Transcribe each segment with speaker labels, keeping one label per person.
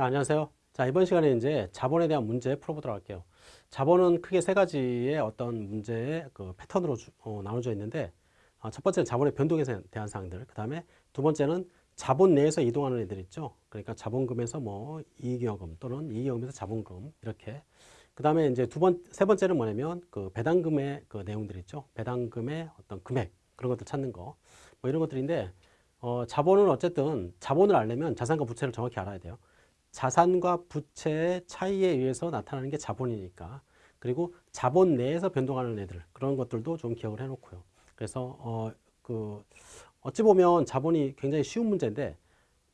Speaker 1: 네, 안녕하세요. 자, 이번 시간에 이제 자본에 대한 문제 풀어보도록 할게요. 자본은 크게 세 가지의 어떤 문제의 그 패턴으로 주, 어, 나눠져 있는데, 어, 첫 번째는 자본의 변동에 대한 사항들, 그 다음에 두 번째는 자본 내에서 이동하는 애들 있죠. 그러니까 자본금에서 뭐 이익여금 또는 이익여금에서 자본금 이렇게. 그 다음에 이제 두 번, 세 번째는 뭐냐면 그 배당금의 그 내용들 있죠. 배당금의 어떤 금액 그런 것들 찾는 거. 뭐 이런 것들인데, 어, 자본은 어쨌든 자본을 알려면 자산과 부채를 정확히 알아야 돼요. 자산과 부채의 차이에 의해서 나타나는 게 자본이니까 그리고 자본 내에서 변동하는 애들 그런 것들도 좀 기억을 해놓고요. 그래서 어, 그 어찌 보면 자본이 굉장히 쉬운 문제인데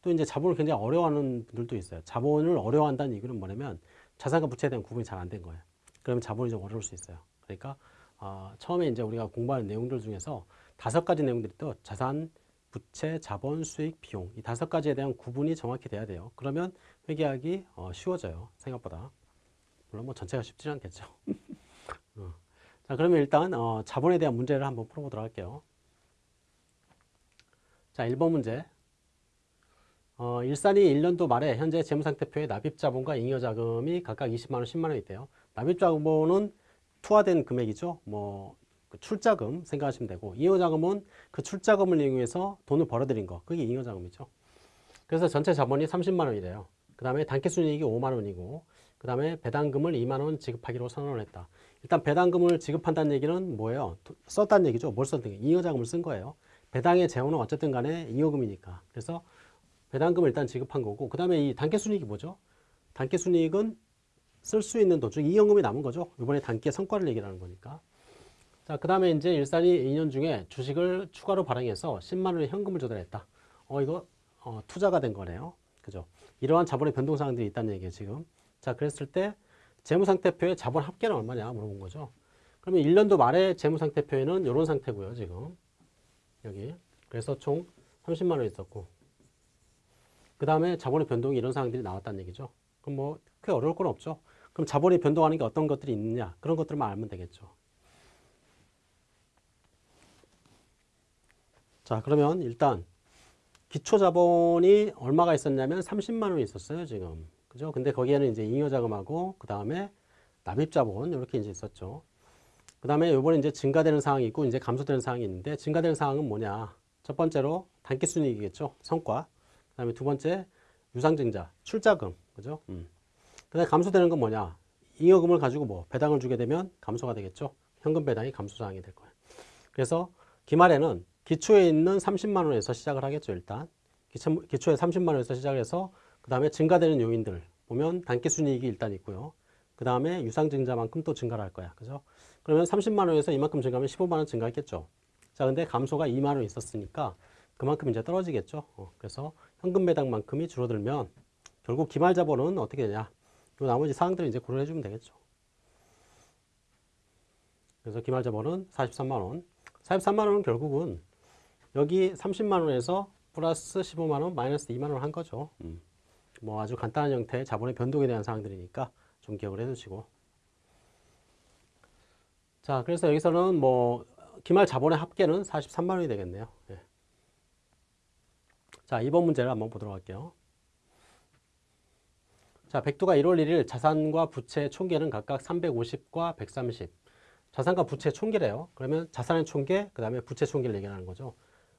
Speaker 1: 또 이제 자본을 굉장히 어려워하는 분들도 있어요. 자본을 어려워한다는 이유는 뭐냐면 자산과 부채에 대한 구분이 잘 안 된 거예요. 그러면 자본이 좀 어려울 수 있어요. 그러니까 어, 처음에 이제 우리가 공부하는 내용들 중에서 다섯 가지 내용들이 또 자산, 부채, 자본, 수익, 비용 이 다섯 가지에 대한 구분이 정확히 돼야 돼요. 그러면 회계하기 어, 쉬워져요. 생각보다. 물론 뭐 전체가 쉽지는 않겠죠. 어. 자 그러면 일단 어, 자본에 대한 문제를 한번 풀어보도록 할게요. 자 1번 문제 어, 일산이 1년도 말에 현재 재무상태표에 납입자본과 잉여자금이 각각 20만원, 10만원 있대요. 납입자본은 투하된 금액이죠. 뭐 그 출자금 생각하시면 되고 잉여자금은 그 출자금을 이용해서 돈을 벌어들인 거 그게 잉여자금이죠. 그래서 전체 자본이 30만 원이래요. 그 다음에 단기순이익이 5만 원이고 그 다음에 배당금을 2만 원 지급하기로 선언을 했다. 일단 배당금을 지급한다는 얘기는 뭐예요? 썼다는 얘기죠. 뭘 썼든 잉여자금을 쓴 거예요. 배당의 재원은 어쨌든 간에 잉여금이니까. 그래서 배당금을 일단 지급한 거고 그 다음에 이 단기순이익이 뭐죠? 단기순이익은 쓸 수 있는 도중 이연금이 남은 거죠. 이번에 단기 성과를 얘기하는 거니까. 자, 그 다음에 이제 일산이 2년 중에 주식을 추가로 발행해서 10만 원의 현금을 조달했다. 어, 이거 어, 투자가 된 거네요. 그죠? 이러한 자본의 변동 사항들이 있다는 얘기예요, 지금. 자, 그랬을 때 재무상태표의 자본 합계는 얼마냐 물어본 거죠. 그러면 1년도 말에 재무상태표에는 이런 상태고요, 지금. 여기. 그래서 총 30만 원 있었고. 그 다음에 자본의 변동이 이런 사항들이 나왔다는 얘기죠. 그럼 뭐 크게 어려울 건 없죠. 그럼 자본이 변동하는 게 어떤 것들이 있느냐 그런 것들만 알면 되겠죠. 자 그러면 일단 기초 자본이 얼마가 있었냐면 30만 원이 있었어요 지금. 그죠? 근데 거기에는 이제 잉여 자금하고 그 다음에 납입 자본 이렇게 이제 있었죠. 그 다음에 요번에 이제 증가되는 사항이 있고 이제 감소되는 사항이 있는데 증가되는 사항은 뭐냐? 첫 번째로 단기 순이익이겠죠 성과. 그 다음에 두 번째 유상증자 출자금. 그죠? 음. 그 다음에 감소되는 건 뭐냐? 잉여금을 가지고 뭐 배당을 주게 되면 감소가 되겠죠. 현금 배당이 감소 사항이 될 거예요. 그래서 기말에는 기초에 있는 30만 원에서 시작을 하겠죠 일단. 기초, 기초에 30만 원에서 시작을 해서 그 다음에 증가되는 요인들 보면 단기 순이익이 일단 있고요. 그 다음에 유상 증자만큼 또 증가를 할 거야. 그죠? 그러면 30만 원에서 이만큼 증가하면 15만 원 증가했겠죠. 자 근데 감소가 2만 원 있었으니까 그만큼 이제 떨어지겠죠. 어, 그래서 현금 배당만큼이 줄어들면 결국 기말 자본은 어떻게 되냐? 이 나머지 사항들을 이제 고려해 주면 되겠죠. 그래서 기말 자본은 43만 원. 43만 원은 결국은 여기 30만 원에서 플러스 15만 원, 마이너스 2만 원 한 거죠. 음. 뭐 아주 간단한 형태의 자본의 변동에 대한 사항들이니까 좀 기억을 해두시고. 자, 그래서 여기서는 뭐 기말 자본의 합계는 43만 원이 되겠네요. 예. 자, 이번 문제를 한번 보도록 할게요. 자, 백두가 1월 1일 자산과 부채 총계는 각각 350과 130. 자산과 부채 총계래요. 그러면 자산의 총계, 그 다음에 부채 총계를 얘기하는 거죠.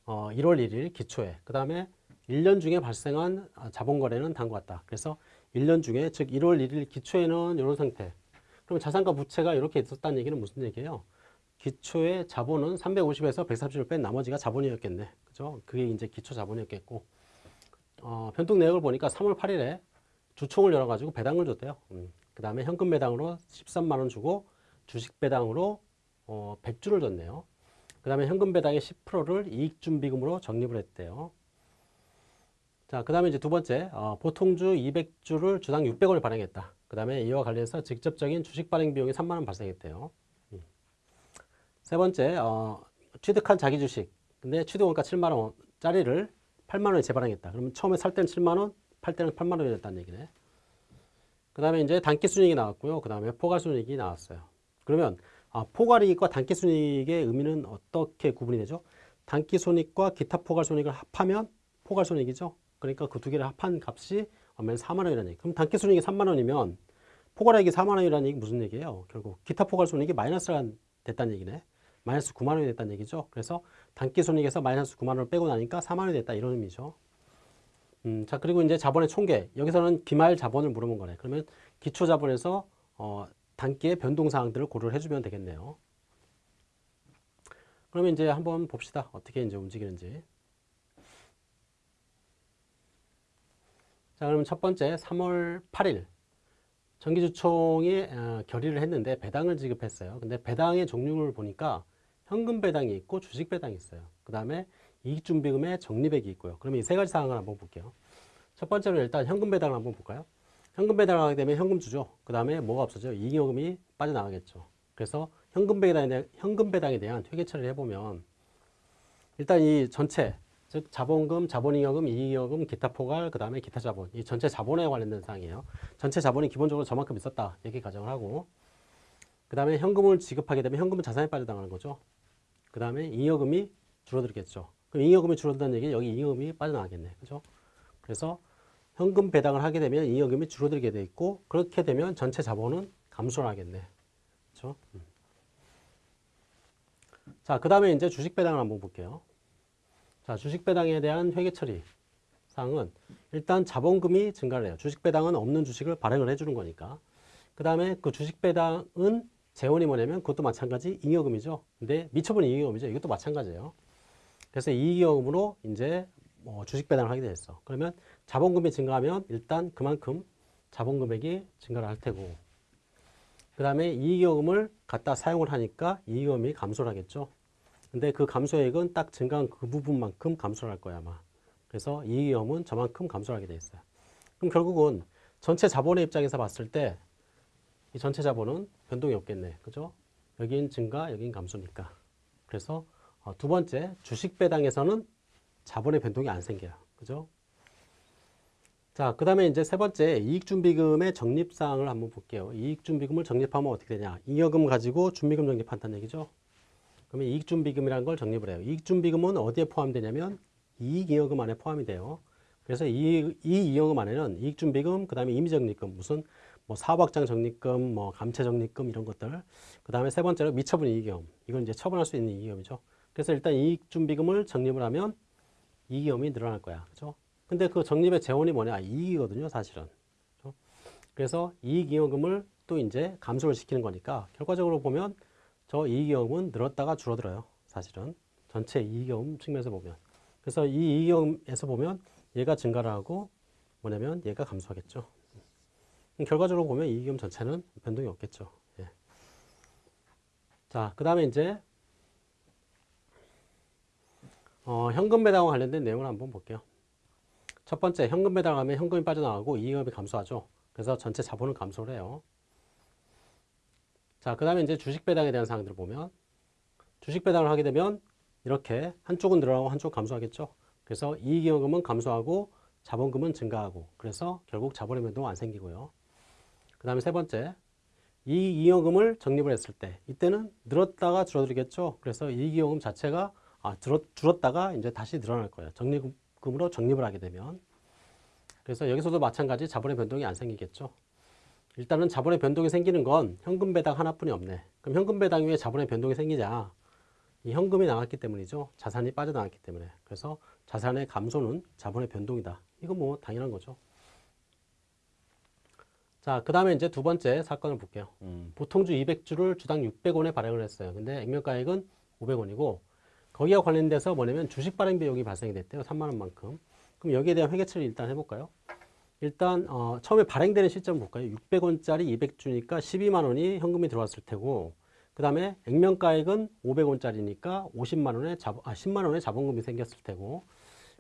Speaker 1: 어, 1월 1일 기초에 그 다음에 1년 중에 발생한 아, 자본거래는 단것 같다. 그래서 1년 중에 즉 1월 1일 기초에는 이런 상태 그럼 자산과 부채가 이렇게 있었다는 얘기는 무슨 얘기예요? 기초의 자본은 350에서 130을 뺀 나머지가 자본이었겠네. 그죠? 그게 이제 기초 자본이었겠고 어, 변동 내역을 보니까 3월 8일에 주총을 열어가지고 배당을 줬대요. 음. 그 다음에 현금 배당으로 13만원 주고 주식 배당으로 어, 100주를 줬네요. 그 다음에 현금 배당의 10%를 이익준비금으로 적립을 했대요. 자, 그 다음에 이제 두 번째, 어, 보통주 200주를 주당 600원을 발행했다. 그 다음에 이와 관련해서 직접적인 주식 발행 비용이 3만원 발생했대요. 음. 세 번째, 어, 취득한 자기 주식. 근데 취득원가 7만원짜리를 8만원에 재발행했다. 그러면 처음에 살 때는 7만원, 팔 때는 8만원이 됐다는 얘기네. 그 다음에 이제 단기 순이익이 나왔고요. 그 다음에 포괄 순이익이 나왔어요. 그러면 아, 포괄이익과 단기순이익의 의미는 어떻게 구분이 되죠? 단기손익과 기타 포괄손익을 합하면 포괄손익이죠. 그러니까 그 두 개를 합한 값이 얼마면 4만 원이라는 얘기. 그럼 단기순이익이 3만 원이면 포괄이익이 4만 원이라는 얘기 무슨 얘기예요? 결국 기타 포괄순이익이 마이너스가 됐다는 얘기네. 마이너스 9만 원이 됐다는 얘기죠. 그래서 단기순이익에서 마이너스 9만 원을 빼고 나니까 4만 원이 됐다 이런 의미죠. 음, 자 그리고 이제 자본의 총계 여기서는 기말 자본을 물어본 거네. 그러면 기초 자본에서 어, 단기의 변동 사항들을 고려를 해주면 되겠네요. 그러면 이제 한번 봅시다. 어떻게 이제 움직이는지. 자, 그러면 첫 번째 3월 8일 정기주총이 어, 결의를 했는데 배당을 지급했어요. 근데 배당의 종류를 보니까 현금 배당이 있고 주식 배당이 있어요. 그 다음에 이익준비금의 적립액이 있고요. 그러면 이 세 가지 사항을 한번 볼게요. 첫 번째로 일단 현금 배당을 한번 볼까요? 현금 배당을 하게 되면 현금 주죠. 그 다음에 뭐가 없어져요? 이익요금이 빠져나가겠죠. 그래서 현금 배당에 대한, 현금 배당에 대한 회계 처리를 해보면 일단 이 전체 즉 자본금, 자본잉여금, 이익여금, 기타 포괄, 그 다음에 기타 자본 이 전체 자본에 관련된 사항이에요. 전체 자본이 기본적으로 저만큼 있었다 이렇게 가정을 하고 그 다음에 현금을 지급하게 되면 현금은 자산에 빠져나가는 거죠. 그 다음에 잉여금이 줄어들겠죠. 그럼 잉여금이 줄어든다는 얘기는 여기 잉여금이 빠져나가겠네. 그죠? 그래서 현금 배당을 하게 되면 잉여금이 줄어들게 돼 있고 그렇게 되면 전체 자본은 감소를 하겠네. 그렇죠? 음. 자, 그 다음에 이제 주식 배당을 한번 볼게요. 자, 주식 배당에 대한 회계 처리 사항은 일단 자본금이 증가를 해요. 주식 배당은 없는 주식을 발행을 해주는 거니까. 그 다음에 그 주식 배당은 재원이 뭐냐면 그것도 마찬가지 잉여금이죠. 근데 미처분 잉여금이죠. 이것도 마찬가지예요. 그래서 이익여금으로 이제 뭐 주식 배당을 하게 됐어. 그러면 자본금이 증가하면 일단 그만큼 자본 금액이 증가를 할 테고 그 다음에 이익여금을 갖다 사용을 하니까 이익여금이 감소를 하겠죠. 근데 그 감소액은 딱 증가한 그 부분만큼 감소를 할 거야 아마. 그래서 이익여금은 저만큼 감소를 하게 돼 있어요. 그럼 결국은 전체 자본의 입장에서 봤을 때 이 전체 자본은 변동이 없겠네. 그죠? 여긴 증가, 여긴 감소니까. 그래서 어, 두 번째 주식 배당에서는 자본의 변동이 안 생겨요. 그죠? 자, 그 다음에 이제 세 번째 이익준비금의 적립사항을 한번 볼게요. 이익준비금을 적립하면 어떻게 되냐? 잉여금 가지고 준비금 적립한다는 얘기죠. 그러면 이익준비금이라는 걸 적립을 해요. 이익준비금은 어디에 포함되냐면 이익잉여금 안에 포함이 돼요. 그래서 이, 이 잉여금 안에는 이익준비금, 그 다음에 임의적립금, 무슨 뭐 사업확장 적립금, 뭐 감채 적립금 이런 것들. 그 다음에 세 번째로 미처분 이익금. 이건 이제 처분할 수 있는 이익금이죠. 그래서 일단 이익준비금을 적립을 하면 이익금이 늘어날 거야. 그죠? 근데 그 적립의 재원이 뭐냐? 이익이거든요, 사실은. 그렇죠? 그래서 이익잉여금을 또 이제 감소를 시키는 거니까 결과적으로 보면 저 이익잉여금은 늘었다가 줄어들어요, 사실은. 전체 이익잉여금 측면에서 보면. 그래서 이 이익잉여금에서 보면 얘가 증가를 하고 뭐냐면 얘가 감소하겠죠. 결과적으로 보면 이익잉여금 전체는 변동이 없겠죠. 예. 자, 그 다음에 이제 어, 현금 배당과 관련된 내용을 한번 볼게요. 첫 번째 현금 배당하면 현금이 빠져나가고 이익업이 감소하죠. 그래서 전체 자본은 감소를 해요. 자, 그 다음에 이제 주식 배당에 대한 사항들을 보면 주식 배당을 하게 되면 이렇게 한쪽은 늘어나고 한쪽 감소하겠죠. 그래서 이익잉여금은 감소하고 자본금은 증가하고 그래서 결국 자본의 변동은 안 생기고요. 그 다음에 세 번째 이익잉여금을 적립을 했을 때 이때는 늘었다가 줄어들겠죠. 그래서 이익잉여금 자체가 아, 줄었 다가 이제 다시 늘어날 거예요. 적립 금으로 적립을 하게 되면 그래서 여기서도 마찬가지 자본의 변동이 안 생기겠죠. 일단은 자본의 변동이 생기는 건 현금 배당 하나뿐이 없네. 그럼 현금 배당 위에 자본의 변동이 생기자 이 현금이 나왔기 때문이죠. 자산이 빠져나왔기 때문에. 그래서 자산의 감소는 자본의 변동이다. 이건 뭐 당연한 거죠. 자, 그 다음에 이제 두 번째 사건을 볼게요. 음, 보통주 200주를 주당 600원에 발행을 했어요. 근데 액면가액은 500원이고 거기와 관련돼서 뭐냐면 주식 발행 비용이 발생이 됐대요. 3만 원만큼. 그럼 여기에 대한 회계 처리 일단 해볼까요? 일단 어, 처음에 발행되는 시점 볼까요? 600원짜리 200주니까 12만 원이 현금이 들어왔을 테고 그 다음에 액면가액은 500원짜리니까 50만 원의 자, 아, 10만 원의 자본금이 생겼을 테고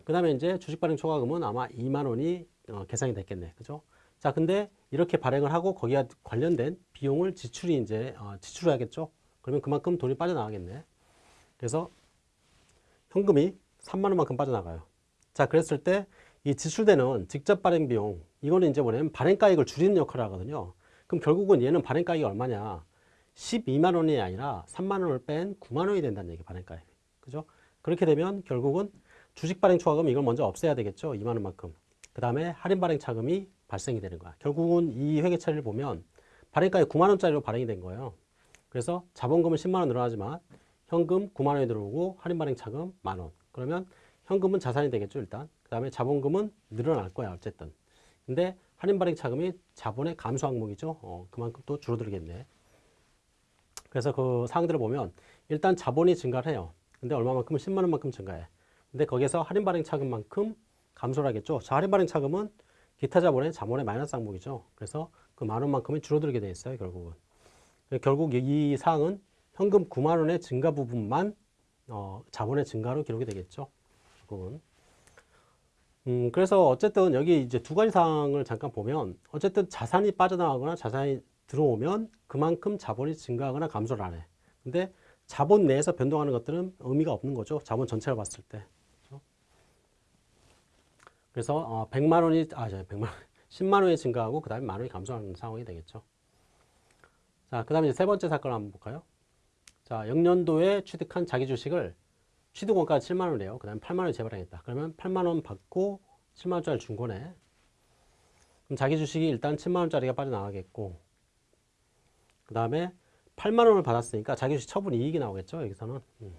Speaker 1: 그 다음에 이제 주식 발행 초과금은 아마 2만 원이 어, 계산이 됐겠네. 그죠? 자, 근데 이렇게 발행을 하고 거기와 관련된 비용을 지출이 이제 어, 지출해야겠죠? 그러면 그만큼 돈이 빠져나가겠네. 그래서 현금이 3만 원만큼 빠져나가요. 자, 그랬을 때 이 지출되는 직접 발행 비용, 이거는 이제 뭐냐면 발행가액을 줄이는 역할을 하거든요. 그럼 결국은 얘는 발행가액이 얼마냐? 12만 원이 아니라 3만 원을 뺀 9만 원이 된다는 얘기 발행가액. 그죠? 그렇게 되면 결국은 주식 발행 초과금 이걸 먼저 없애야 되겠죠. 2만 원만큼. 그 다음에 할인 발행 차금이 발생이 되는 거야. 결국은 이 회계 처리를 보면 발행가에 9만 원짜리로 발행이 된 거예요. 그래서 자본금은 10만 원 늘어나지만 현금 9만 원이 들어오고 할인 발행 차금 만 원. 그러면 현금은 자산이 되겠죠, 일단. 그 다음에 자본금은 늘어날 거야, 어쨌든. 근데 할인 발행 차금이 자본의 감소 항목이죠. 어, 그만큼 또 줄어들겠네. 그래서 그 사항들을 보면 일단 자본이 증가를 해요. 근데 얼마만큼은 10만 원만큼 증가해. 근데 거기에서 할인 발행 차금만큼 감소를 하겠죠. 자, 할인 발행 차금은 기타 자본의 자본의 마이너스 항목이죠. 그래서 그 만 원만큼이 줄어들게 돼 있어요, 결국은. 결국 이 사항은 현금 9만 원의 증가 부분만 어, 자본의 증가로 기록이 되겠죠. 결국은. 음, 그래서 어쨌든 여기 이제 두 가지 사항을 잠깐 보면 어쨌든 자산이 빠져나가거나 자산이 들어오면 그만큼 자본이 증가하거나 감소를 안 해. 근데 자본 내에서 변동하는 것들은 의미가 없는 거죠. 자본 전체를 봤을 때. 그렇죠? 그래서 어, 100만 원이 아, 저 100만 원, 10만 원이 증가하고 그다음에 만 원이 감소하는 상황이 되겠죠. 자, 그다음에 세 번째 사건을 한번 볼까요? 자, 영년도에 취득한 자기 주식을 취득 원가가 7만 원이에요. 그다음에 8만 원이 재발행했다. 그러면 8만 원 받고 7만 원짜리 준 거네. 그럼 자기 주식이 일단 7만 원짜리가 빠져나가겠고 그 다음에 8만 원을 받았으니까 자기 주식 처분 이익이 나오겠죠. 여기서는. 음.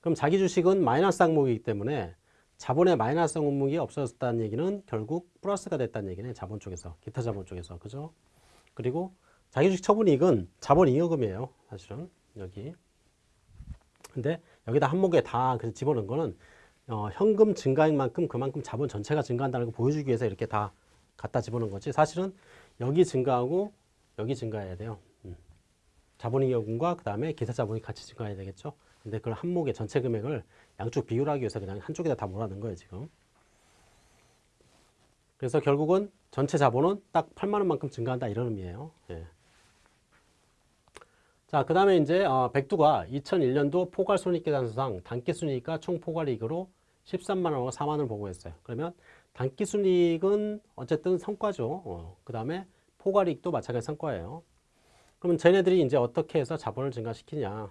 Speaker 1: 그럼 자기 주식은 마이너스 항목이기 때문에 자본의 마이너스 항목이 없어졌다는 얘기는 결국 플러스가 됐다는 얘기네. 자본 쪽에서. 기타 자본 쪽에서. 그죠? 그리고 자기 주식 처분 이익은 자본 잉여금이에요. 사실은. 여기. 근데 여기다 한목에 다 그래서 집어넣은 거는 어, 현금 증가인 만큼 그만큼 자본 전체가 증가한다는 걸 보여주기 위해서 이렇게 다 갖다 집어넣은 거지. 사실은 여기 증가하고 여기 증가해야 돼요. 음. 자본잉여금과 그 다음에 기타 자본이 같이 증가해야 되겠죠. 근데 그걸 한목의 전체 금액을 양쪽 비율하기 위해서 그냥 한쪽에다 다 몰아넣은 거예요, 지금. 그래서 결국은 전체 자본은 딱 8만 원만큼 증가한다 이런 의미예요. 예. 자, 그 다음에 이제 어, 백두가 2001년도 포괄 손익계산서상 단기순이익과 총 포괄이익으로 13만 원과 4만 원을 보고했어요. 그러면 단기순이익은 어쨌든 성과죠. 어, 그 다음에 포괄이익도 마찬가지 성과예요. 그러면 쟤네들이 이제 어떻게 해서 자본을 증가시키냐.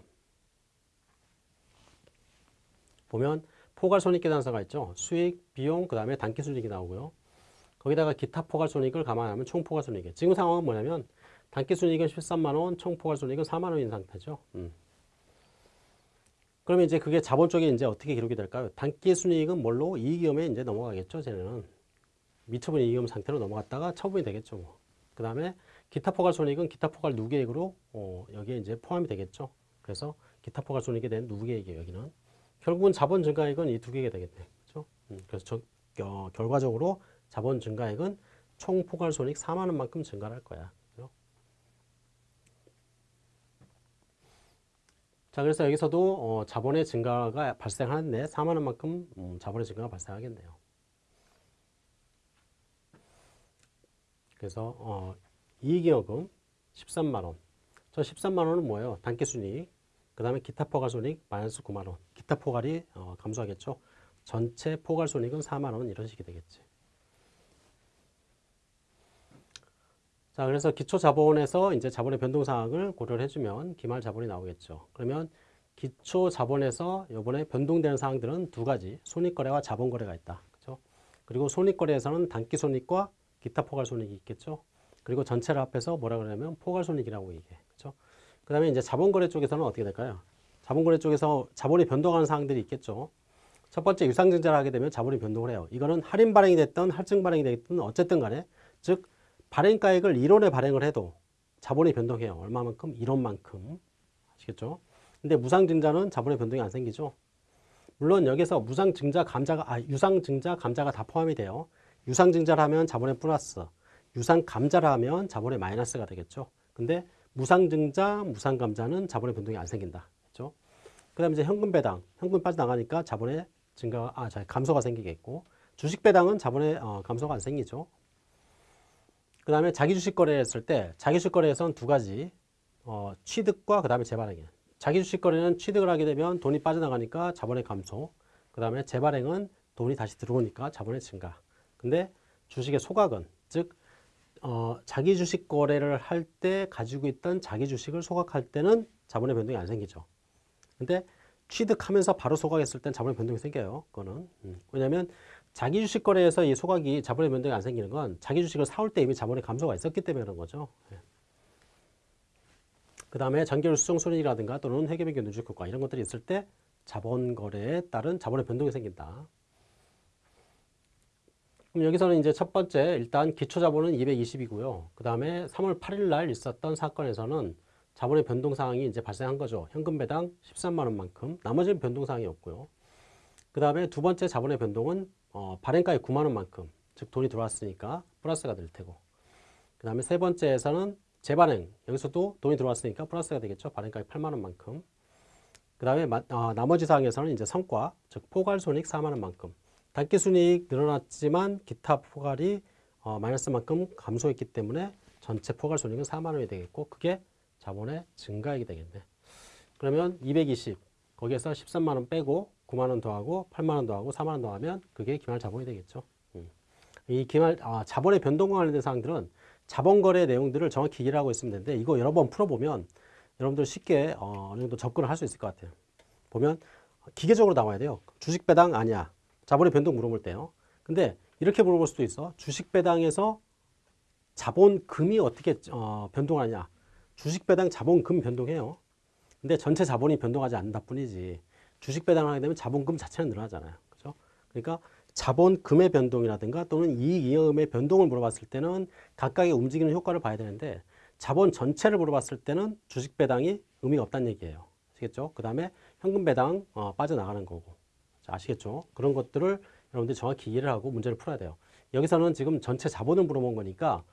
Speaker 1: 보면 포괄 손익계산서가 있죠. 수익, 비용, 그 다음에 단기순이익이 나오고요. 거기다가 기타 포괄 손익을 감안하면 총 포괄 손익이에요. 지금 상황은 뭐냐면 단기순이익은 13만원, 총포괄손익은 4만원인 상태죠. 음. 그러면 이제 그게 자본 쪽에 이제 어떻게 기록이 될까요? 단기순이익은 뭘로? 이익위험에 이제 넘어가겠죠, 쟤는. 미처분 이익위험 상태로 넘어갔다가 처분이 되겠죠. 뭐. 그 다음에 기타 포괄 손익은 기타 포괄 누계액으로 어, 여기에 이제 포함이 되겠죠. 그래서 기타 포괄 손익에 대한 누계액이에요, 여기는. 결국은 자본 증가액은 이 두 개가 되겠네. 그렇죠? 음, 그래서 저, 어, 결과적으로 자본 증가액은 총 포괄 손익 4만 원만큼 증가할 거야. 자, 그래서 여기서도 어, 자본의 증가가 발생하는데 4만 원 만큼 음, 자본의 증가가 발생하겠네요. 그래서 어, 이익여금 13만 원. 저 13만 원은 뭐예요? 단기순이익. 그 다음에 기타 포괄손익 마이너스 9만 원. 기타 포괄이 어, 감소하겠죠. 전체 포괄손익은 4만 원 이런 식이 되겠지. 자, 그래서 기초 자본에서 이제 자본의 변동 사항을 고려를 해주면 기말 자본이 나오겠죠. 그러면 기초 자본에서 이번에 변동되는 사항들은 두 가지, 손익거래와 자본거래가 있다. 그렇죠? 그리고 손익거래에서는 단기 손익과 기타 포괄 손익이 있겠죠. 그리고 전체를 합해서 뭐라 그러냐면 포괄 손익이라고 얘기해. 그렇죠? 그 다음에 이제 자본거래 쪽에서는 어떻게 될까요? 자본거래 쪽에서 자본이 변동하는 사항들이 있겠죠. 첫 번째 유상증자를 하게 되면 자본이 변동을 해요. 이거는 할인 발행이 됐든 할증 발행이 됐든 어쨌든 간에 즉 발행가액을 1원에 발행을 해도 자본이 변동해요. 얼마만큼? 1원만큼. 아시겠죠? 근데 무상증자는 자본의 변동이 안 생기죠. 물론 여기서 무상증자 감자가 아 유상증자 감자가 다 포함이 돼요. 유상증자를 하면 자본의 플러스, 유상감자를 하면 자본의 마이너스가 되겠죠. 근데 무상증자, 무상감자는 자본의 변동이 안 생긴다. 그렇죠? 그 다음에 이제 현금 배당, 현금 빠져나가니까 자본의 증가 아, 자, 감소가 생기겠고 주식 배당은 자본의 어, 감소가 안 생기죠. 그 다음에 자기 주식 거래했을 때 자기 주식 거래에서는 두 가지 어, 취득과 그 다음에 재발행이에요. 자기 주식 거래는 취득을 하게 되면 돈이 빠져나가니까 자본의 감소 그 다음에 재발행은 돈이 다시 들어오니까 자본의 증가 근데 주식의 소각은 즉 어, 자기 주식 거래를 할 때 가지고 있던 자기 주식을 소각할 때는 자본의 변동이 안 생기죠. 근데 취득하면서 바로 소각했을 땐 자본의 변동이 생겨요. 그거는. 음. 왜냐하면 자기 주식 거래에서 이 소각이 자본의 변동이 안 생기는 건 자기 주식을 사올 때 이미 자본의 감소가 있었기 때문에 그런 거죠. 예. 그 다음에 장기율 수정 손익이라든가 또는 회계변경 누적 효과 이런 것들이 있을 때 자본 거래에 따른 자본의 변동이 생긴다. 그럼 여기서는 이제 첫 번째 일단 기초 자본은 220이고요. 그 다음에 3월 8일 날 있었던 사건에서는 자본의 변동 사항이 이제 발생한 거죠. 현금 배당 13만 원만큼. 나머지는 변동 사항이 없고요. 그 다음에 두 번째 자본의 변동은 어, 발행가의 9만 원만큼, 즉 돈이 들어왔으니까 플러스가 될 테고. 그 다음에 세 번째에서는 재발행 여기서도 돈이 들어왔으니까 플러스가 되겠죠. 발행가의 8만 원만큼. 그 다음에 어, 나머지 사항에서는 이제 성과, 즉 포괄손익 4만 원만큼. 단기순이익 늘어났지만 기타 포괄이 어, 마이너스만큼 감소했기 때문에 전체 포괄손익은 4만 원이 되겠고 그게 자본의 증가액이 되겠네. 그러면 220 거기에서 13만 원 빼고 9만 원 더하고 8만 원 더하고 4만 원 더하면 그게 기말 자본이 되겠죠. 음. 이 기말 아, 자본의 변동과 관련된 사항들은 자본 거래 내용들을 정확히 이해를 하고 있으면 되는데 이거 여러 번 풀어보면 여러분들 쉽게 어, 어느 정도 접근을 할 수 있을 것 같아요. 보면 기계적으로 나와야 돼요. 주식 배당 아니야. 자본의 변동 물어볼 때요. 근데 이렇게 물어볼 수도 있어. 주식 배당에서 자본금이 어떻게 어, 변동하냐. 주식 배당 자본금 변동해요. 근데 전체 자본이 변동하지 않는다 뿐이지. 주식 배당을 하게 되면 자본금 자체는 늘어나잖아요. 그죠? 그러니까 자본금의 변동이라든가 또는 이익 이음의 변동을 물어봤을 때는 각각의 움직이는 효과를 봐야 되는데 자본 전체를 물어봤을 때는 주식 배당이 의미가 없다는 얘기예요. 아시겠죠? 그 다음에 현금 배당 어, 빠져나가는 거고. 자, 아시겠죠? 그런 것들을 여러분들이 정확히 이해를 하고 문제를 풀어야 돼요. 여기서는 지금 전체 자본을 물어본 거니까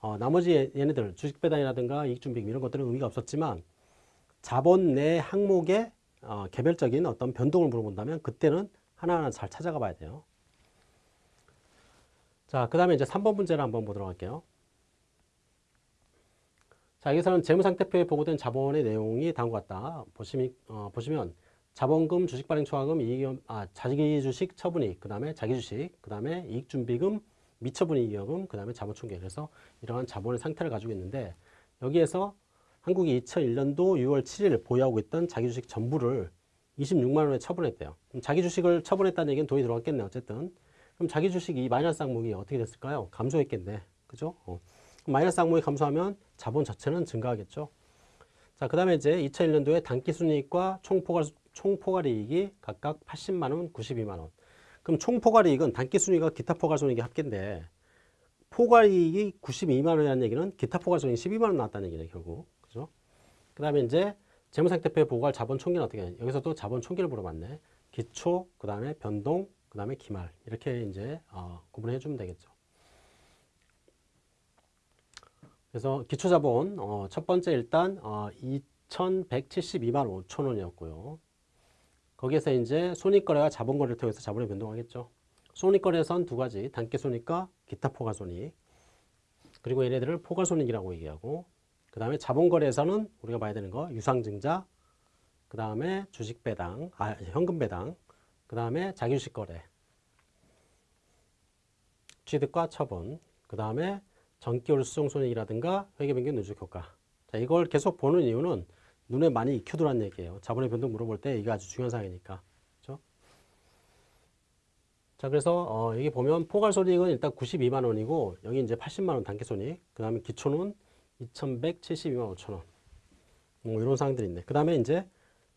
Speaker 1: 어, 나머지 얘네들 주식 배당이라든가 이익 준비금 이런 것들은 의미가 없었지만 자본 내 항목의 어, 개별적인 어떤 변동을 물어본다면 그때는 하나하나 잘 찾아가 봐야 돼요. 자, 그 다음에 이제 3번 문제를 한번 보도록 할게요. 자, 여기서는 재무상태표에 보고된 자본의 내용이 다음과 같다. 보시면, 어, 보시면 자본금, 주식발행 초과금, 이익, 아, 자기주식 처분이익, 그 다음에 자기주식, 그 다음에 이익준비금, 미처분이익여금, 그 다음에 자본총계. 그래서 이러한 자본의 상태를 가지고 있는데 여기에서 한국이 2001년도 6월 7일 보유하고 있던 자기 주식 전부를 26만 원에 처분했대요. 자기 주식을 처분했다는 얘기는 돈이 들어갔겠네 어쨌든. 그럼 자기 주식이 마이너스 항목이 어떻게 됐을까요? 감소했겠네. 그죠? 어. 마이너스 항목이 감소하면 자본 자체는 증가하겠죠. 자, 그 다음에 이제 2001년도에 단기 순이익과 총포괄, 총포괄이익이 각각 80만 원, 92만 원. 그럼 총포괄이익은 단기 순이익과 기타 포괄손익이 합계인데 포괄이익이 92만 원이라는 얘기는 기타 포괄손익이 12만 원 나왔다는 얘기네 결국. 그 다음에 이제 재무상태표에 보고할 자본 총계는 어떻게 해? 여기서도 자본 총계를 물어봤네. 기초, 그 다음에 변동, 그 다음에 기말 이렇게 이제 어, 구분해 주면 되겠죠. 그래서 기초자본 어, 첫 번째 일단 어, 2,172만 5천 원이었고요. 거기에서 이제 손익거래와 자본거래를 통해서 자본을 변동하겠죠. 손익거래에선 두 가지, 단기손익과 기타 포괄손익. 그리고 얘네들을 포괄손익이라고 얘기하고 그 다음에 자본거래에서는 우리가 봐야 되는 거 유상증자, 그 다음에 주식배당, 아, 현금배당, 그 다음에 자기주식거래, 취득과 처분, 그 다음에 전기율 수정손익이라든가 회계변경 누적효과. 자, 이걸 계속 보는 이유는 눈에 많이 익혀두라는 얘기예요. 자본의 변동 물어볼 때 이게 아주 중요한 사항이니까. 그렇죠? 자, 그래서 어, 여기 보면 포괄손익은 일단 92만 원이고 여기 이제 80만 원 단기손익, 그 다음에 기초는 2,172만 5천 원. 뭐 이런 사항들이 있네. 그 다음에 이제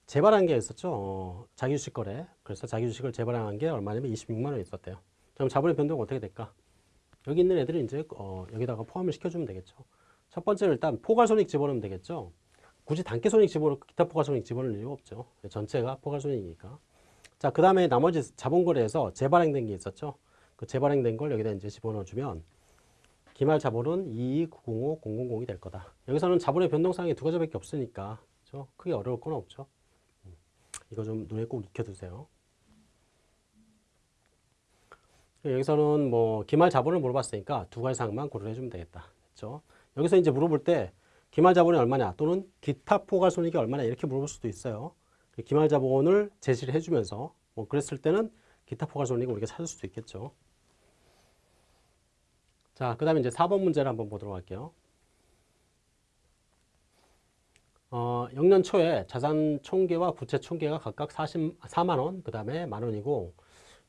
Speaker 1: 재발한 게 있었죠. 어, 자기주식 거래. 그래서 자기주식을 재발행한 게 얼마냐면 26만 원 있었대요. 그럼 자본의 변동은 어떻게 될까? 여기 있는 애들을 이제 어, 여기다가 포함을 시켜주면 되겠죠. 첫 번째로 일단 포괄손익 집어넣으면 되겠죠. 굳이 단기손익 집어넣고 기타 포괄손익 집어넣을 이유가 없죠. 전체가 포괄손익이니까. 자, 그 다음에 나머지 자본거래에서 재발행된 게 있었죠. 그 재발행된 걸 여기다 이제 집어넣어주면 기말 자본은 22905 000이 될 거다. 여기서는 자본의 변동사항이 두 가지밖에 없으니까 그렇죠? 크게 어려울 건 없죠. 음, 이거 좀 눈에 꼭 익혀두세요. 여기서는 뭐 기말 자본을 물어봤으니까 두 가지 사항만 고려해 주면 되겠다. 그렇죠? 여기서 이제 물어볼 때 기말 자본이 얼마냐 또는 기타 포괄 손익이 얼마냐 이렇게 물어볼 수도 있어요. 기말 자본을 제시를 해주면서 뭐 그랬을 때는 기타 포괄 손익을 우리가 찾을 수도 있겠죠. 자, 그 다음에 이제 4번 문제를 한번 보도록 할게요. 어, 영년 초에 자산 총계와 부채 총계가 각각 40, 4만 원, 그 다음에 만 원이고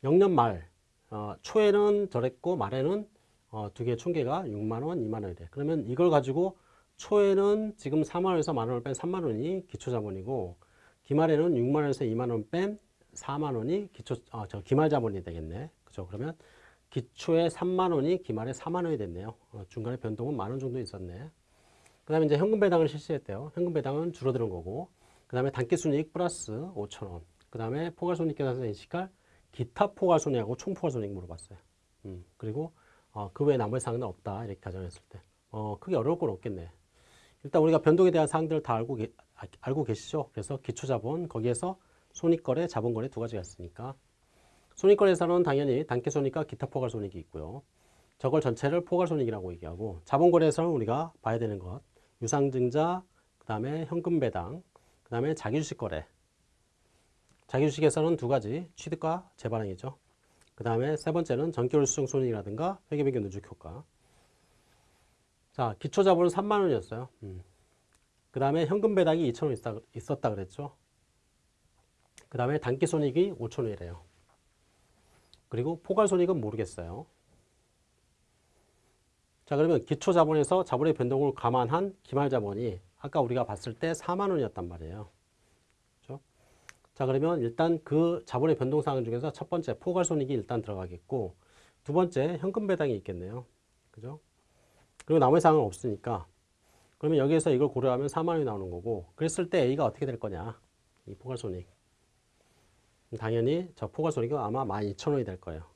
Speaker 1: 영년 말 어, 초에는 저랬고 말에는 어, 두개 총계가 6만 원, 2만 원이 돼. 그러면 이걸 가지고 초에는 지금 4만 원에서 만 원을 뺀 3만 원이 기초자본이고 기말에는 6만 원에서 2만 원 뺀 4만 원이 기초 아, 저 기말 자본이 되겠네. 그죠? 그러면 기초에 3만 원이 기말에 4만 원이 됐네요. 어, 중간에 변동은 만원 정도 있었네. 그 다음에 이제 현금 배당을 실시했대요. 현금 배당은 줄어드는 거고 그 다음에 단기순이익 플러스 5천 원. 그 다음에 포괄손익 계산서 인식할 기타 포괄손익하고 총포괄손익 물어봤어요. 음, 그리고 어, 그 외에 나머지 사항은 없다 이렇게 가정했을 때 어, 크게 어려울 건 없겠네. 일단 우리가 변동에 대한 사항들을 다 알고, 계, 아, 알고 계시죠? 그래서 기초자본 거기에서 손익거래, 자본거래 두 가지가 있으니까 손익거래에서는 당연히 단기 손익과 기타 포괄 손익이 있고요. 저걸 전체를 포괄 손익이라고 얘기하고 자본거래에서는 우리가 봐야 되는 것 유상증자, 그 다음에 현금 배당, 그 다음에 자기주식 거래. 자기주식에서는 두 가지 취득과 재반응이죠. 그 다음에 세 번째는 전기월 수정 손익이라든가 회계변경 누적 효과. 자, 기초자본은 3만 원이었어요. 음. 그 다음에 현금 배당이 2천 원 있었다, 있었다 그랬죠. 그 다음에 단기 손익이 5천 원이래요. 그리고 포괄 손익은 모르겠어요. 자 그러면 기초 자본에서 자본의 변동을 감안한 기말 자본이 아까 우리가 봤을 때 4만 원이었단 말이에요. 그렇죠? 자 그러면 일단 그 자본의 변동 사항 중에서 첫 번째 포괄 손익이 일단 들어가겠고 두 번째 현금 배당이 있겠네요. 그죠? 그리고 나머지 사항은 없으니까 그러면 여기에서 이걸 고려하면 4만 원이 나오는 거고 그랬을 때 A가 어떻게 될 거냐? 이 포괄 손익. 당연히 저 포괄 손익은 아마 12,000원이 될 거예요.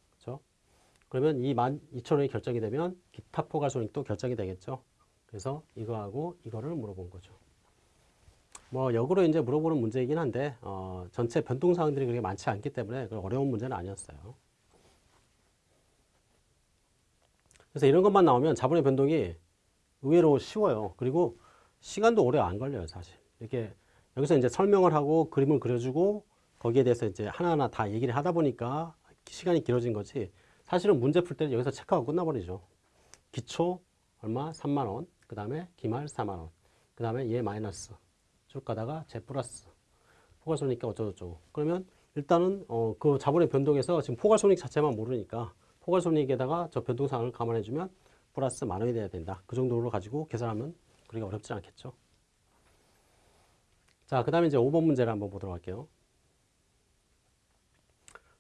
Speaker 1: 그러면 이 12,000원이 결정이 되면 기타 포괄손익도 결정이 되겠죠. 그래서 이거하고 이거를 물어본 거죠. 뭐 역으로 이제 물어보는 문제이긴 한데 어, 전체 변동 사항들이 그렇게 많지 않기 때문에 어려운 문제는 아니었어요. 그래서 이런 것만 나오면 자본의 변동이 의외로 쉬워요. 그리고 시간도 오래 안 걸려요, 사실. 이렇게 여기서 이제 설명을 하고 그림을 그려주고 거기에 대해서 이제 하나하나 다 얘기를 하다 보니까 시간이 길어진 거지. 사실은 문제 풀 때는 여기서 체크하고 끝나버리죠. 기초 얼마? 3만 원. 그 다음에 기말 4만 원. 그 다음에 얘 마이너스. 쭉 가다가 쟤 플러스. 포괄손익가 어쩌고저쩌고. 그러면 일단은 어, 그 자본의 변동에서 지금 포괄손익 자체만 모르니까 포괄손익에다가 저 변동사항을 감안해주면 플러스 만 원이 돼야 된다. 그 정도로 가지고 계산하면 그렇게 어렵지 않겠죠. 자, 그 다음에 이제 5번 문제를 한번 보도록 할게요.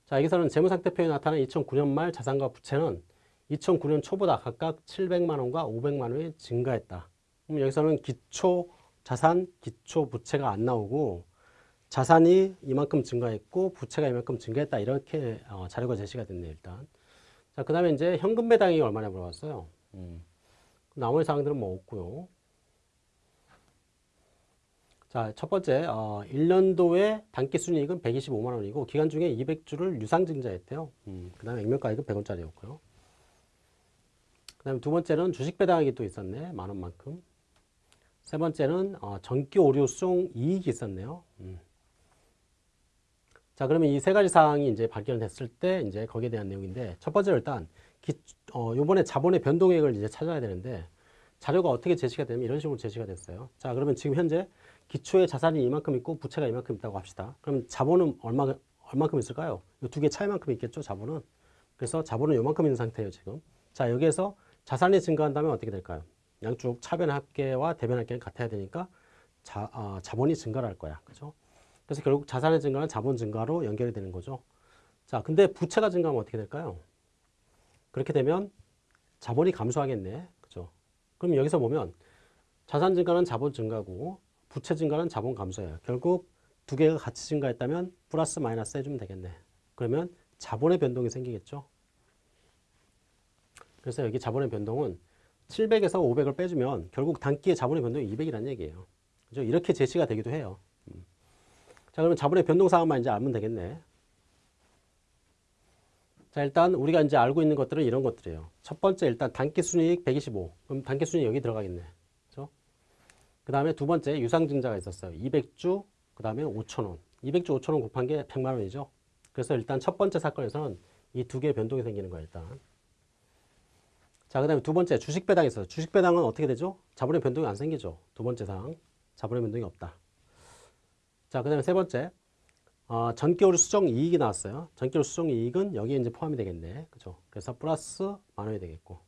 Speaker 1: 자, 여기서는 재무상태표에 나타난 2009년 말 자산과 부채는 2009년 초보다 각각 700만 원과 500만 원이 증가했다. 그럼 여기서는 기초 자산, 기초 부채가 안 나오고 자산이 이만큼 증가했고 부채가 이만큼 증가했다. 이렇게 어, 자료가 제시가 됐네요, 일단. 자, 그 다음에 이제 현금 배당이 얼마냐 물어봤어요. 음. 나머지 사항들은 뭐 없고요. 자, 첫 번째, 어, 1년도에 단기 순이익은 125만 원이고 기간 중에 200주를 유상증자했대요. 음, 그 다음에 액면가액은 100원짜리였고요. 그 다음에 두 번째는 주식 배당액이 또 있었네. 만 원만큼. 세 번째는 어, 전기 오류 수송 이익이 있었네요. 음. 자, 그러면 이 세 가지 사항이 이제 발견됐을 때 이제 거기에 대한 내용인데 첫 번째로 일단 기, 어, 요번에 자본의 변동액을 이제 찾아야 되는데 자료가 어떻게 제시가 되면 이런 식으로 제시가 됐어요. 자, 그러면 지금 현재 기초의 자산이 이만큼 있고 부채가 이만큼 있다고 합시다. 그럼 자본은 얼마, 얼만큼 있을까요? 이 두 개 차이만큼 있겠죠, 자본은. 그래서 자본은 요만큼 있는 상태예요, 지금. 자, 여기에서 자산이 증가한다면 어떻게 될까요? 양쪽 차변 합계와 대변 합계는 같아야 되니까 자, 어, 자본이 증가를 할 거야. 그죠? 그래서 결국 자산의 증가는 자본 증가로 연결이 되는 거죠. 자, 근데 부채가 증가하면 어떻게 될까요? 그렇게 되면 자본이 감소하겠네. 그죠? 그럼 여기서 보면 자산 증가는 자본 증가고 부채 증가는 자본 감소예요. 결국 두 개가 같이 증가했다면 플러스 마이너스 해주면 되겠네. 그러면 자본의 변동이 생기겠죠. 그래서 여기 자본의 변동은 700에서 500을 빼주면 결국 단기의 자본의 변동이 200이라는 얘기예요. 그죠? 이렇게 제시가 되기도 해요. 음. 자, 그러면 자본의 변동 사항만 이제 알면 되겠네. 자, 일단 우리가 이제 알고 있는 것들은 이런 것들이에요. 첫 번째 일단 단기 순이익 125. 그럼 단기 순이익 여기 들어가겠네. 그 다음에 두 번째 유상증자가 있었어요. 200주, 그 다음에 5천원. 200주 5천원 곱한 게 100만 원이죠. 그래서 일단 첫 번째 사건에서는 이 두 개의 변동이 생기는 거예요, 일단. 자, 그 다음에 두 번째 주식 배당이 있어요. 주식 배당은 어떻게 되죠? 자본의 변동이 안 생기죠. 두 번째 사항. 자본의 변동이 없다. 자, 그 다음에 세 번째. 어, 전기요리 수정 이익이 나왔어요. 전기요리 수정 이익은 여기에 이제 포함이 되겠네. 그죠? 그래서 플러스 만 원이 되겠고.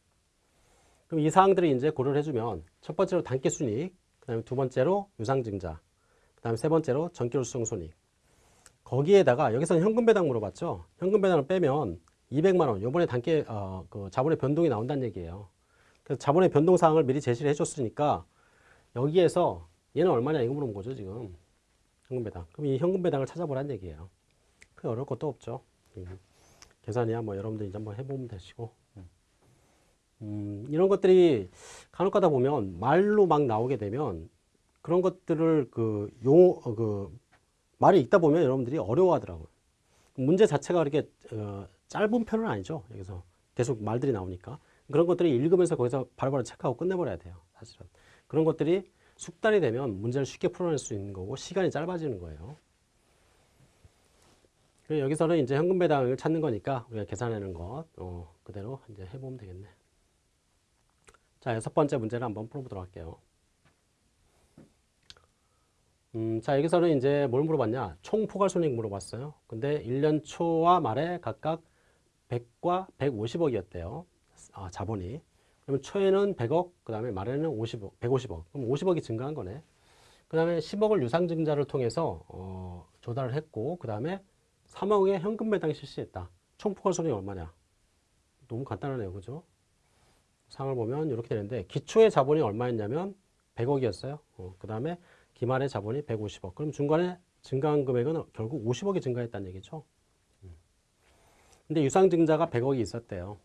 Speaker 1: 그럼 이 사항들을 이제 고려를 해주면 첫 번째로 단기 순이익, 그 다음에 두 번째로 유상증자, 그 다음에 세 번째로 전기요리 수정 손익. 거기에다가 여기서는 현금 배당 물어봤죠. 현금 배당을 빼면 200만 원. 요번에 단계 어, 그 자본의 변동이 나온다는 얘기예요. 그래서 자본의 변동 사항을 미리 제시를 해줬으니까 여기에서 얘는 얼마냐 이거 물어본 거죠 지금 현금 배당. 그럼 이 현금 배당을 찾아보라는 얘기예요. 크게 어려울 것도 없죠. 음, 계산이야 뭐 여러분들 이제 한번 해보면 되시고. 음, 이런 것들이 간혹 가다 보면 말로 막 나오게 되면 그런 것들을 그 용어 어, 그 말이 읽다 보면 여러분들이 어려워하더라고요. 문제 자체가 그렇게 어, 짧은 편은 아니죠. 여기서 계속 말들이 나오니까 그런 것들이 읽으면서 거기서 바로바로 체크하고 끝내버려야 돼요. 사실은 그런 것들이 숙달이 되면 문제를 쉽게 풀어낼 수 있는 거고 시간이 짧아지는 거예요. 여기서는 이제 현금 배당을 찾는 거니까 우리가 계산하는 것 어, 그대로 이제 해보면 되겠네. 자 여섯 번째 문제를 한번 풀어보도록 할게요. 음, 자, 여기서는 이제 뭘 물어봤냐? 총 포괄 손익 물어봤어요. 근데 1년 초와 말에 각각 100과 150억이었대요. 아, 자본이. 그러면 초에는 100억, 그 다음에 말에는 50억, 150억. 그럼 50억이 증가한 거네. 그 다음에 10억을 유상증자를 통해서 어, 조달을 했고, 그 다음에 3억의 현금 배당 실시했다. 총 포괄 손익이 얼마냐? 너무 간단하네요. 그죠? 상을 보면 이렇게 되는데, 기초의 자본이 얼마였냐면 100억이었어요. 어, 그 다음에 기말의 자본이 150억. 그럼 중간에 증가한 금액은 결국 50억이 증가했다는 얘기죠. 음. 근데 유상증자가 100억이 있었대요.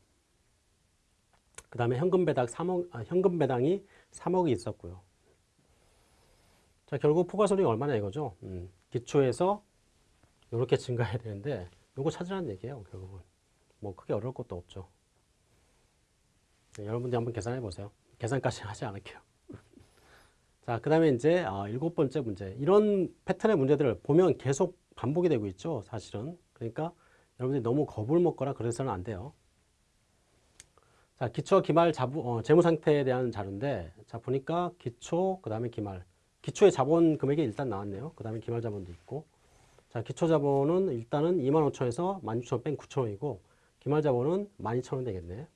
Speaker 1: 그 다음에 현금 배당 3억, 아, 현금 배당이 3억이 있었고요. 자, 결국 포괄손익이 얼마나 이거죠? 음, 기초에서 이렇게 증가해야 되는데, 요거 찾으라는 얘기예요, 결국은. 뭐 크게 어려울 것도 없죠. 네, 여러분들 한번 계산해 보세요. 계산까지 하지 않을게요. 자, 그 다음에 이제 아, 일곱 번째 문제. 이런 패턴의 문제들을 보면 계속 반복이 되고 있죠, 사실은. 그러니까 여러분들이 너무 겁을 먹거나 그래서는 안 돼요. 자, 기초, 기말, 자부, 어, 재무 상태에 대한 자료인데, 자, 보니까 기초, 그 다음에 기말. 기초의 자본 금액이 일단 나왔네요. 그 다음에 기말 자본도 있고. 자, 기초 자본은 일단은 2만 5천에서 16,000뺀 9천 원이고, 기말 자본은 12,000원 되겠네.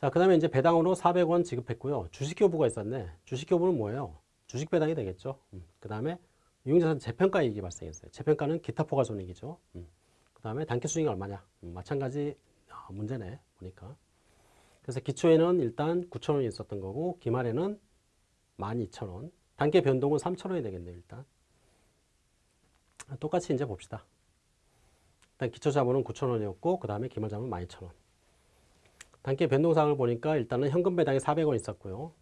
Speaker 1: 자, 그 다음에 이제 배당으로 400원 지급했고요. 주식 교부가 있었네. 주식 교부는 뭐예요? 주식 배당이 되겠죠. 음. 그 다음에 유용자산 재평가 이익이 발생했어요. 재평가는 기타 포괄 손익이죠. 음. 그 다음에 단기 수익이 얼마냐? 음, 마찬가지 아, 문제네. 보니까. 그래서 기초에는 일단 9,000원이 있었던 거고 기말에는 12,000원. 단계 변동은 3,000원이 되겠네요. 일단. 똑같이 이제 봅시다. 일단 기초 자본은 9,000원이었고 그 다음에 기말 자본은 12,000원. 단기 변동사항을 보니까 일단은 현금 배당이 400원 있었고요.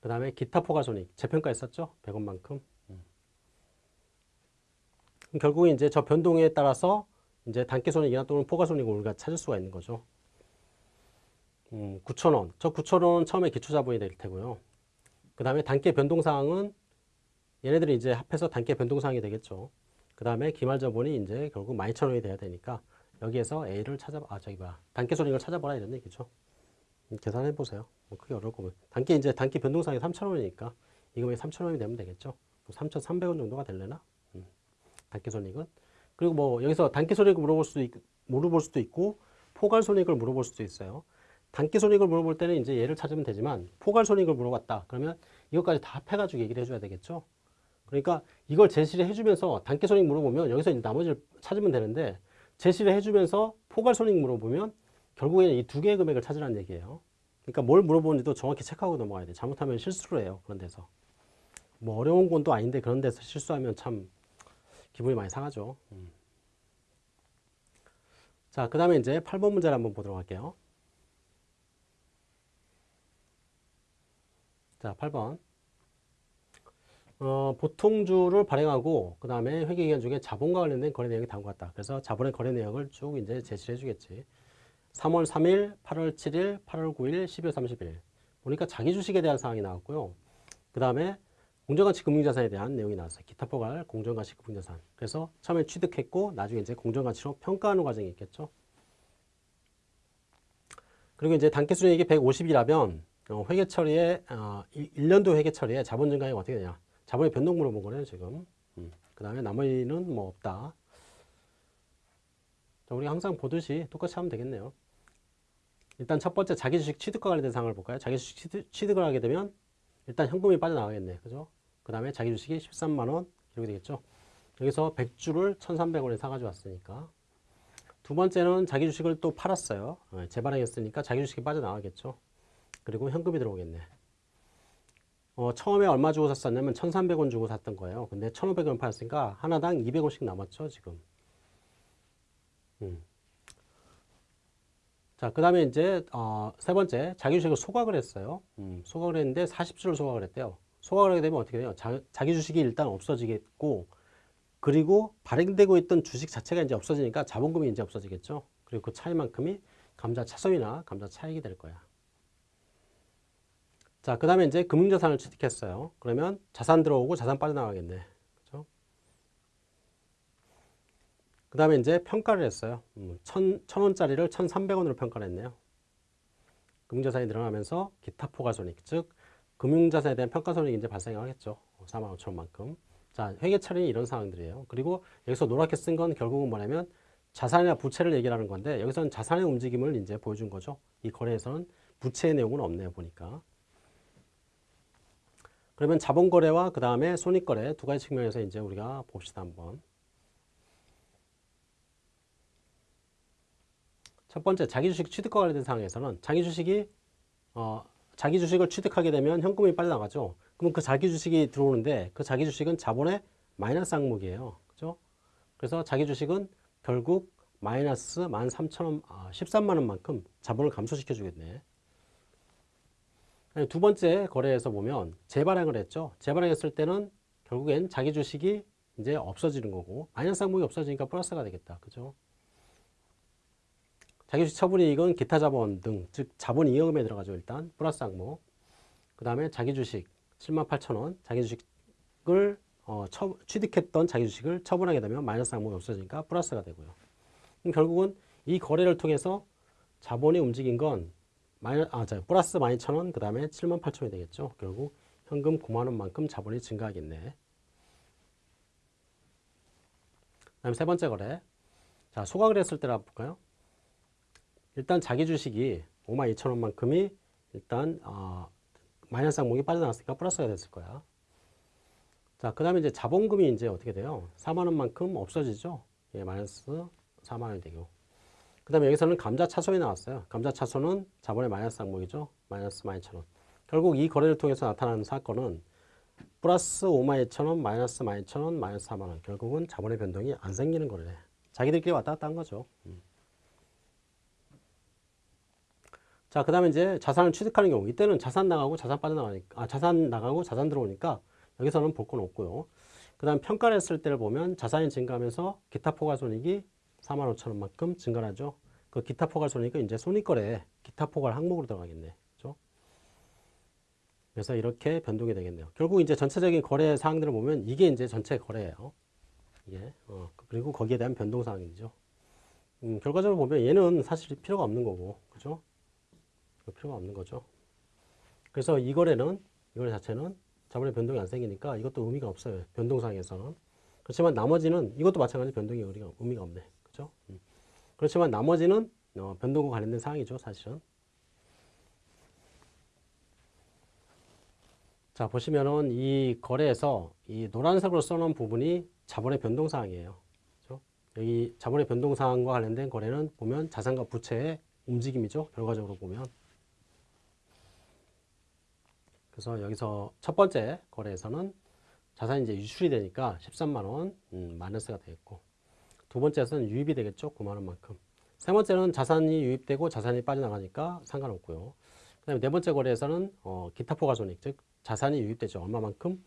Speaker 1: 그 다음에 기타 포괄 손익 재평가 있었죠? 100원만큼. 음. 결국은 이제 저 변동에 따라서 이제 단기 손익이나 또는 포괄 손익을 우리가 찾을 수가 있는 거죠. 음, 9,000원. 저 9,000원은 처음에 기초 자본이 될 테고요. 그 다음에 단기 변동사항은 얘네들이 이제 합해서 단기 변동사항이 되겠죠. 그 다음에 기말 자본이 이제 결국 12,000원이 돼야 되니까 여기에서 A를 찾아, 아, 저기 뭐야. 단계 손익을 찾아보라 이런 얘기죠. 계산해 보세요. 뭐 크게 어려울 거면. 단계 이제 단계 변동상이 3,000원이니까 이 금액이 3,000원이 되면 되겠죠. 3,300원 정도가 될려나? 음. 단계 손익은. 그리고 뭐 여기서 단계 손익을 물어볼 수도, 있, 물어볼 수도 있고 포괄 손익을 물어볼 수도 있어요. 단기 손익을 물어볼 때는 이제 얘를 찾으면 되지만 포괄 손익을 물어봤다. 그러면 이것까지 다 합해가지고 얘기를 해줘야 되겠죠. 그러니까 이걸 제시를 해주면서 단기 손익 물어보면 여기서 이제 나머지를 찾으면 되는데 제시를 해주면서 포괄 손익 물어보면 결국에는 이 두 개의 금액을 찾으라는 얘기예요. 그러니까 뭘 물어보는지도 정확히 체크하고 넘어가야 돼. 잘못하면 실수를 해요. 그런 데서. 뭐 어려운 건또 아닌데 그런 데서 실수하면 참 기분이 많이 상하죠. 음. 자, 그 다음에 이제 8번 문제를 한번 보도록 할게요. 자, 8번. 어, 보통주를 발행하고 그 다음에 회계기간 중에 자본과 관련된 거래 다음과 같다. 그래서 자본의 거래 내역을 쭉 이제 제시를 해주겠지. 3월 3일, 8월 7일, 8월 9일, 12월 30일. 보니까 자기 주식에 대한 사항이 나왔고요. 그 다음에 공정가치 금융자산에 대한 내용이 나왔어요. 기타 포괄 공정가치 금융자산. 그래서 처음에 취득했고 나중에 이제 공정가치로 평가하는 과정이 있겠죠. 그리고 이제 단기 순이익이 150이라면 어, 회계 처리에 어, 1년도 회계 처리에 자본 증가액 어떻게 되냐? 자본의 변동 물어본 거네요 지금. 음. 그 다음에 나머지는 뭐 없다. 자, 우리 항상 보듯이 똑같이 하면 되겠네요. 일단 첫 번째 자기 주식 취득과 관련된 사항을 볼까요? 자기 주식 취득, 취득 을 하게 되면 일단 현금이 빠져나가겠네. 그죠? 그 다음에 자기 주식이 13만원 이렇게 되겠죠. 여기서 100주를 1,300원에 사가지고 왔으니까 두 번째는 자기 주식을 또 팔았어요. 어, 재발행했으니까 자기 주식이 빠져나가겠죠. 그리고 현금이 들어오겠네. 어, 처음에 얼마 주고 샀었냐면 1,300원 주고 샀던 거예요. 근데 1,500원 팔았으니까 하나당 200원씩 남았죠, 지금. 음. 자, 그 다음에 이제 어, 세 번째 자기 주식을 소각을 했어요. 음, 소각을 했는데 40주를 소각을 했대요. 소각을 하게 되면 어떻게 돼요? 자, 자기 주식이 일단 없어지겠고 그리고 발행되고 있던 주식 자체가 이제 없어지니까 자본금이 이제 없어지겠죠. 그리고 그 차이만큼이 감자 차손이나 감자 차익이 될 거야. 자, 그 다음에 이제 금융자산을 취득했어요. 그러면 자산 들어오고 자산 빠져나가겠네. 그죠? 그 다음에 이제 평가를 했어요. 음, 천, 천 원짜리를 천삼백 원으로 평가를 했네요. 금융자산이 늘어나면서 기타 포괄손익, 즉 금융자산에 대한 평가손익이 이제 발생하겠죠. 4만 5천 원만큼. 자, 회계 처리는 이런 상황들이에요. 그리고 여기서 노랗게 쓴 건 결국은 뭐냐면 자산이나 부채를 얘기하는 건데 여기서는 자산의 움직임을 이제 보여준 거죠. 이 거래에서는 부채의 내용은 없네요, 보니까. 그러면 자본거래와 그 다음에 손익거래 두 가지 측면에서 이제 우리가 봅시다 한번. 첫 번째 자기 주식 취득과 관련된 상황에서는 자기 주식이 어, 자기 주식을 취득하게 되면 현금이 빠져나가죠. 그럼 그 자기 주식이 들어오는데 그 자기 주식은 자본의 마이너스 항목이에요. 그죠? 그래서 자기 주식은 결국 마이너스 13,000원, 아, 13만 원만큼 자본을 감소시켜 주겠네. 두 번째 거래에서 보면 재발행을 했죠. 재발행했을 때는 결국엔 자기 주식이 이제 없어지는 거고 마이너스 항목이 없어지니까 플러스가 되겠다. 그죠? 자기 주식 처분이익은 기타 자본 등, 즉 자본 이용금에 들어가죠. 일단 플러스 항목. 그 다음에 자기 주식 7만 8천 원, 자기 주식을 어, 처, 취득했던 자기 주식을 처분하게 되면 마이너스 항목이 없어지니까 플러스가 되고요. 결국은 이 거래를 통해서 자본이 움직인 건 마이너, 아, 자, 플러스 12,000원, 그 다음에 7만 8천원이 되겠죠. 결국 현금 9만 원만큼 자본이 증가하겠네. 그 다음 세 번째 거래. 자, 소각을 했을 때라 볼까요? 일단 자기 주식이 5만 2천 원만큼이 일단 어, 마이너스 항목이 빠져나갔으니까 플러스가 됐을 거야. 자, 그 다음에 이제 자본금이 이제 어떻게 돼요? 4만 원만큼 없어지죠? 예, 마이너스 4만 원이 되고. 그 다음에 여기서는 감자 차손이 나왔어요. 감자 차손은 자본의 마이너스 항목이죠. 마이너스 12,000원. 결국 이 거래를 통해서 나타나는 사건은 플러스 5만 2천원, 마이너스 12,000원, 마이너스 4만원. 결국은 자본의 변동이 안 생기는 거래. 자기들끼리 왔다 갔다 한 거죠. 음. 자, 그 다음에 이제 자산을 취득하는 경우. 이때는 자산 나가고 자산 빠져나가니까, 아, 자산 나가고 자산 들어오니까 여기서는 볼 건 없고요. 그 다음 평가를 했을 때를 보면 자산이 증가하면서 기타 포괄 손익이 4만 5천 원만큼 증가하죠. 그 기타 포괄 손익은 이제 손익거래 기타 포괄 항목으로 들어가겠네. 그죠? 그래서 이렇게 변동이 되겠네요. 결국 이제 전체적인 거래 사항들을 보면 이게 이제 전체 거래예요. 이게 어, 그리고 거기에 대한 변동 사항이죠. 음, 결과적으로 보면 얘는 사실 필요가 없는 거고, 그죠? 필요가 없는 거죠. 그래서 이 거래는 이 거래 자체는 자본의 변동이 안 생기니까 이것도 의미가 없어요. 변동상에서는. 그렇지만 나머지는 이것도 마찬가지 변동이 의미가, 의미가 없네. 그죠? 음. 그렇지만 나머지는 어, 변동과 관련된 사항이죠. 사실은. 자 보시면은 이 거래에서 이 노란색으로 써놓은 부분이 자본의 변동 사항이에요. 그렇죠? 여기 자본의 변동 사항과 관련된 거래는 보면 자산과 부채의 움직임이죠. 결과적으로 보면. 그래서 여기서 첫 번째 거래에서는 자산이 이제 유출이 되니까 13만 원 음, 마이너스가 되겠고 두 번째에서는 유입이 되겠죠? 9만 원 만큼. 세 번째는 자산이 유입되고 자산이 빠져나가니까 상관없고요. 그 다음에 네 번째 거래에서는 어, 기타 포괄 손익 즉 자산이 유입되죠. 얼마만큼?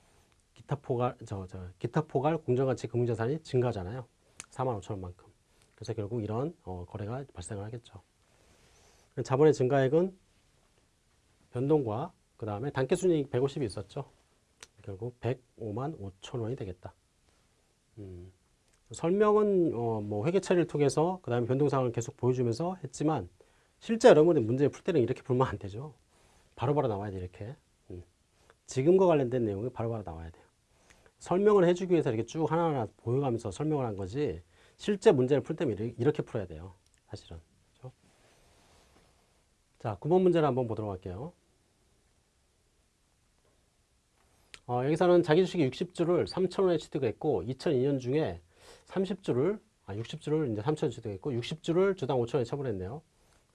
Speaker 1: 기타 포괄 저, 저 기타 포괄 공정가치 금융자산이 증가하잖아요. 4만 5천 원만큼. 그래서 결국 이런 어, 거래가 발생을 하겠죠. 자본의 증가액은 변동과 그 다음에 단기순이익 150이 있었죠. 결국 105만 5천 원이 되겠다. 음. 설명은 어, 뭐 회계 처리를 통해서 그 다음에 변동상을 계속 보여주면서 했지만 실제 여러분이 문제 풀 때는 이렇게 풀면 안 되죠. 바로바로 나와야 돼 이렇게. 음. 지금과 관련된 내용이 바로 바로 나와야 돼요. 설명을 해주기 위해서 이렇게 쭉 하나하나 보여가면서 설명을 한 거지 실제 문제를 풀 때면 이렇게- 풀어야 돼요. 사실은. 그죠? 자, 9번 문제를 한번 보도록 할게요. 어, 여기서는 자기 주식이 60주를 3,000원에 취득했고 2002년 중에 30주를 아 60주를 이제 3,000원 취득했고 60주를 주당 5,000원에 처분했네요.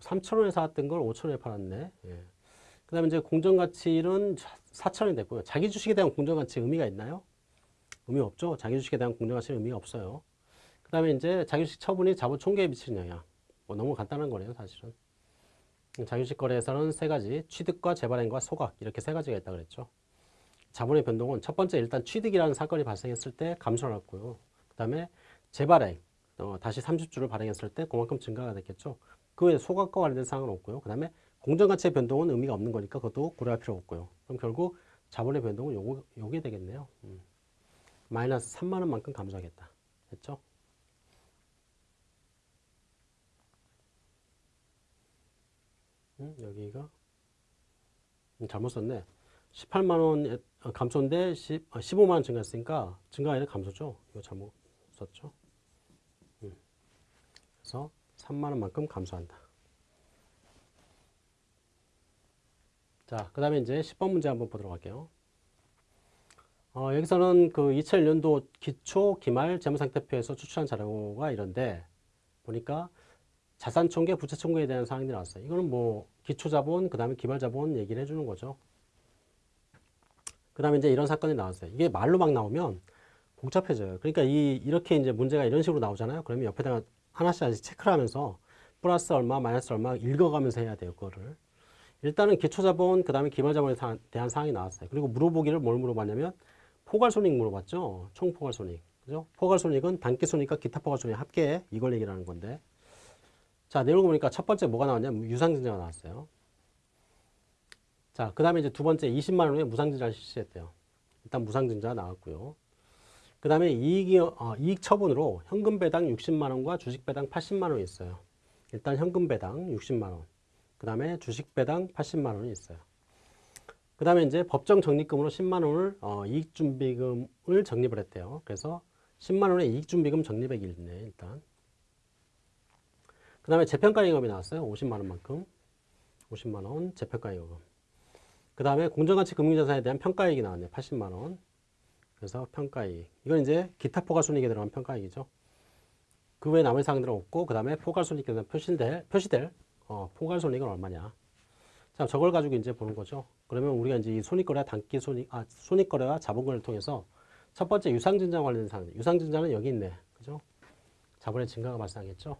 Speaker 1: 3,000원에 사왔던 걸 5,000원에 팔았네. 예. 그 다음에 이제 공정가치는 4,000원이 됐고요. 자기 주식에 대한 공정가치 의미가 있나요? 의미 없죠. 자기 주식에 대한 공정가치는 의미가 없어요. 그 다음에 이제 자기 주식 처분이 자본 총계에 미치는 영향. 뭐 너무 간단한 거네요, 사실은. 자기 주식 거래에서는 세 가지 취득과 재발행과 소각 이렇게 세 가지가 있다 그랬죠. 자본의 변동은 첫 번째 일단 취득이라는 사건이 발생했을 때 감소를 했고요. 그 다음에 재발행, 어, 다시 30주를 발행했을 때 그만큼 증가가 됐겠죠. 그 외에 소각과 관련된 사항은 없고요. 그 다음에 공정가치의 변동은 의미가 없는 거니까 그것도 고려할 필요 없고요. 그럼 결국 자본의 변동은 요거, 요게 되겠네요. 음. 마이너스 3만 원만큼 감소하겠다. 됐죠? 음, 여기가 음, 잘못 썼네. 18만 원 감소인데 10, 아, 15만 원 증가했으니까 아니라 감소죠. 이거 잘못 썼죠. 음. 그래서 3만 원만큼 감소한다. 자, 그 다음에 이제 10번 문제 한번 보도록 할게요. 어, 여기서는 그 2001년도 기초 기말 재무상태표에서 추출한 자료가 이런데 보니까 자산총계, 부채총계에 대한 사항들이 나왔어요. 이거는 뭐 기초자본, 그 다음에 기말자본 얘기를 해주는 거죠. 그 다음에 이제 이런 사건이 나왔어요. 이게 말로 막 나오면 복잡해져요. 그러니까 이, 이렇게 이제 문제가 이런 식으로 나오잖아요. 그러면 옆에다가 하나씩 하나씩 체크를 하면서 플러스 얼마, 마이너스 얼마 읽어가면서 해야 돼요. 그거를. 일단은 기초자본, 그 다음에 기말자본에 사- 대한 사항이 나왔어요. 그리고 물어보기를 뭘 물어봤냐면 포괄손익 물어봤죠. 총포괄손익. 그죠? 포괄손익은 단기손익과 기타 포괄손익 합계 이걸 얘기하는 건데 자, 내용을 보니까 첫 번째 뭐가 나왔냐면 유상증자가 나왔어요. 자, 그 다음에 이제 두 번째 20만 원의 무상증자를 실시했대요. 일단 무상증자가 나왔고요. 그 다음에 이익이, 어, 이익 처분으로 현금 배당 60만 원과 주식 배당 80만 원이 있어요. 일단 현금 배당 60만 원. 그 다음에 주식 배당 80만 원이 있어요. 그 다음에 이제 법정 적립금으로 10만 원을 어, 이익준비금을 적립을 했대요. 그래서 10만 원의 이익준비금 적립액이 있네, 일단. 그 다음에 재평가잉업이 나왔어요. 50만 원만큼. 50만 원 재평가잉업. 그 다음에 공정가치 금융자산에 대한 평가이익이 나왔네. 80만 원. 그래서 평가이익. 이건 이제 기타 포괄손익에 들어간 평가이익이죠. 그 외에 남은 사항들은 없고 그 다음에 포괄손익에 대한 표시될, 표시될 어, 포괄손익은 얼마냐. 자, 저걸 가지고 이제 보는 거죠. 그러면 우리가 이제 이 손익거래, 단기 손익, 아, 손익거래와 자본거래를 통해서 첫 번째 유상증자 관련된 사항들. 유상증자는 여기 있네. 그죠? 자본의 증가가 발생하겠죠.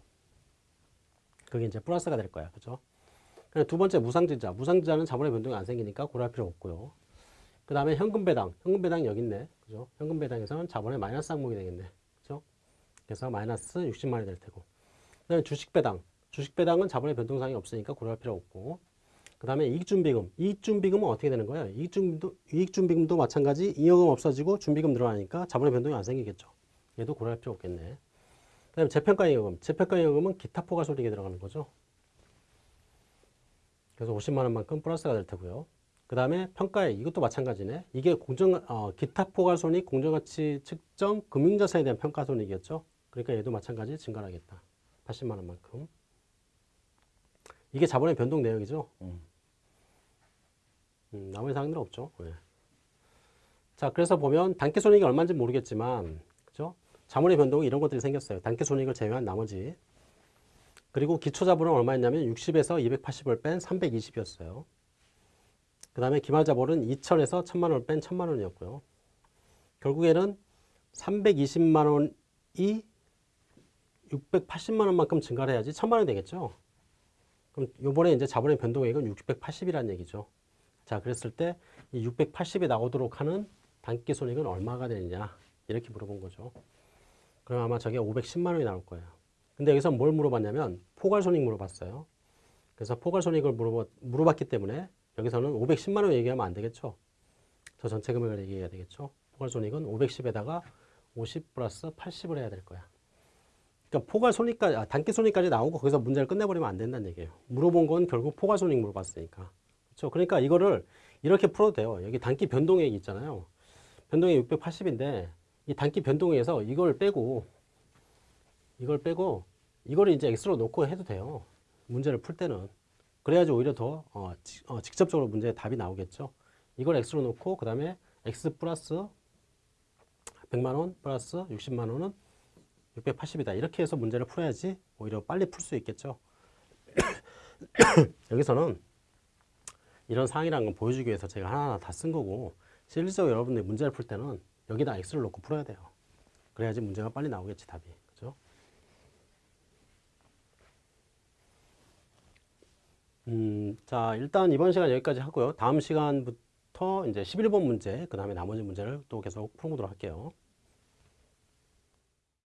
Speaker 1: 그게 이제 플러스가 될 거야. 그죠? 두 번째 무상증자. 무상증자는 자본의 변동이 안 생기니까 고려할 필요 없고요. 그 다음에 현금 배당. 현금 배당 여기 있네. 그죠? 현금 배당에서는 자본의 마이너스 항목이 되겠네. 그죠? 그래서 마이너스 60만이 될 테고. 그 다음에 주식 배당. 주식 배당은 자본의 변동사항이 없으니까 고려할 필요 없고. 그 다음에 이익준비금. 이익준비금은 어떻게 되는 거예요? 이익준비도, 이익준비금도 마찬가지 이익금 없어지고 준비금 늘어나니까 자본의 변동이 안 생기겠죠. 얘도 고려할 필요 없겠네. 그 다음에 재평가잉여금. 재평가잉여금은 기타 포괄손익에 들어가는 거죠. 그래서 50만 원만큼 플러스가 될 테고요. 그 다음에 평가액 이것도 마찬가지네. 이게 공정 어, 기타 포괄손익 공정가치 측정 금융자산에 대한 평가손익이었죠. 그러니까 얘도 마찬가지 증가하겠다. 80만 원만큼. 이게 자본의 변동 내역이죠. 음, 나머지 사항들은 없죠. 예. 자, 그래서 보면 단기손익이 얼마인지 모르겠지만, 그죠? 자본의 변동이 이런 것들이 생겼어요. 단기손익을 제외한 나머지. 그리고 기초자본은 얼마였냐면 60에서 280을 뺀 320이었어요. 그 다음에 기말자본은 2천에서 1000만 원을 뺀 1000만 원이었고요. 결국에는 320만 원이 680만 원만큼 증가를 해야지 1000만 원이 되겠죠. 그럼 요번에 이제 자본의 변동액은 680이라는 얘기죠. 자, 그랬을 때 이 680이 나오도록 하는 단기 손익은 얼마가 되느냐 이렇게 물어본 거죠. 그럼 아마 저게 510만 원이 나올 거예요. 근데 여기서 뭘 물어봤냐면 포괄손익 물어봤어요. 그래서 포괄손익을 물어봤, 물어봤기 때문에 여기서는 510만 원 얘기하면 안 되겠죠. 저 전체 금액을 얘기해야 되겠죠. 포괄손익은 510에다가 50 플러스 80을 해야 될 거야. 그러니까 포괄손익까지, 아, 단기손익까지 나오고 거기서 문제를 끝내버리면 안 된다는 얘기예요. 물어본 건 결국 포괄손익 물어봤으니까. 그렇죠. 그러니까 이거를 이렇게 풀어도 돼요. 여기 단기 변동액이 있잖아요. 변동액 680인데 이 단기 변동액에서 이걸 빼고 이걸 빼고 이걸 이제 x로 놓고 해도 돼요. 문제를 풀 때는. 그래야지 오히려 더 어, 지- 어, 직접적으로 문제의 답이 나오겠죠. 이걸 x로 놓고 그 다음에 x 플러스 100만 원 플러스 60만 원은 680이다. 이렇게 해서 문제를 풀어야지 오히려 빨리 풀 수 있겠죠. 여기서는 이런 상황이라는 건 보여주기 위해서 제가 하나하나 다 쓴 거고 실질적으로 여러분들이 문제를 풀 때는 여기다 x를 놓고 풀어야 돼요. 그래야지 문제가 빨리 나오겠지 답이. 그죠? 음, 자, 일단 이번 시간 여기까지 하고요. 다음 시간부터 이제 11번 문제, 그 다음에 나머지 문제를 또 계속 풀어보도록 할게요.